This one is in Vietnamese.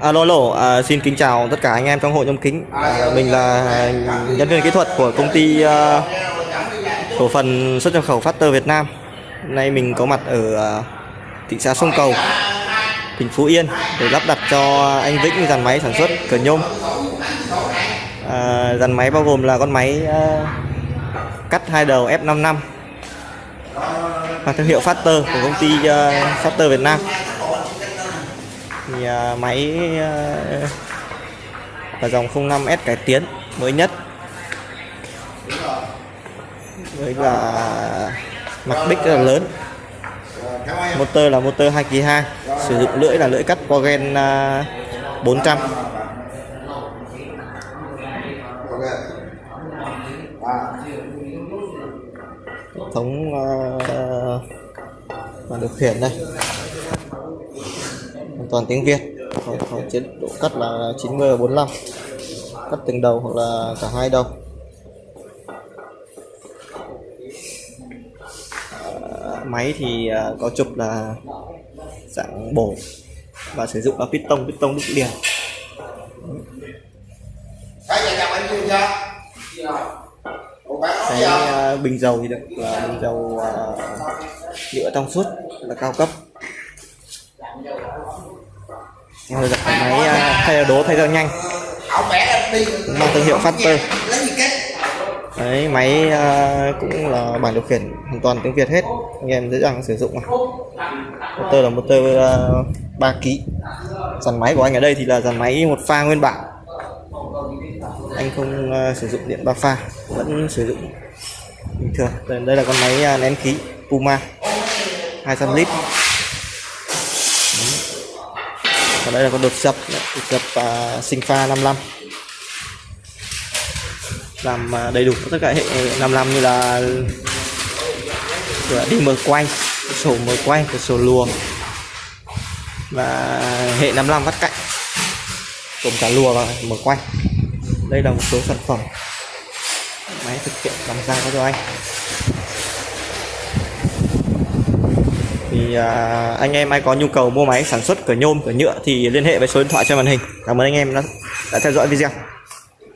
À, alo, alo, à, xin kính chào tất cả anh em trong hội nhôm kính. À, mình là nhân viên kỹ thuật của công ty à, cổ phần xuất nhập khẩu Factor Việt Nam. Nay mình có mặt ở à, thị xã Sông Cầu, tỉnh Phú Yên để lắp đặt cho anh Vĩnh dàn máy sản xuất cửa nhôm. À, dàn máy bao gồm là con máy à, cắt hai đầu F55 và thương hiệu Factor của công ty uh, Factor Việt Nam thì à, máy à, và dòng 05S cải tiến mới nhất. Với là mặt bích rất là lớn. Motor là motor 2 kỳ 2 sử dụng lưỡi là lưỡi cắt Pogen 400 hệ thống uh, màn điều khiển đây toàn tiếng Việt. Có, chế độ cắt là 90 và 45 cắt từng đầu hoặc là cả hai đầu. À, máy thì à, có trục là dạng bổ và sử dụng là piston piston đúc liền. Cái à, bình dầu thì được là bình dầu à, nhựa trong suốt là cao cấp. Rồi đặt máy uh, thay đồ thay dao nhanh. Mang thương hiệu Factor đấy máy uh, cũng là bản điều khiển hoàn toàn tiếng Việt hết. Anh em dễ dàng sử dụng mà. Motor là motor uh, 3 kg dàn máy của anh ở đây thì là dàn máy một pha nguyên bản. Anh không uh, sử dụng điện ba pha vẫn sử dụng bình thường. Đây, đây là con máy uh, nén khí Puma 200 lít. Và đây là con đột dập đột dập uh, sinh pha 55 làm uh, đầy đủ tất cả hệ 55 như là cửa đi mở quay sổ mở quay cửa sổ luồng và hệ 55 vắt cạnh gồm cả lùa và mở quay đây là một số sản phẩm máy thực hiện làm ra cho anh. Thì anh em ai có nhu cầu mua máy sản xuất cửa nhôm cửa nhựa thì liên hệ với số điện thoại trên màn hình. Cảm ơn anh em đã, đã theo dõi video.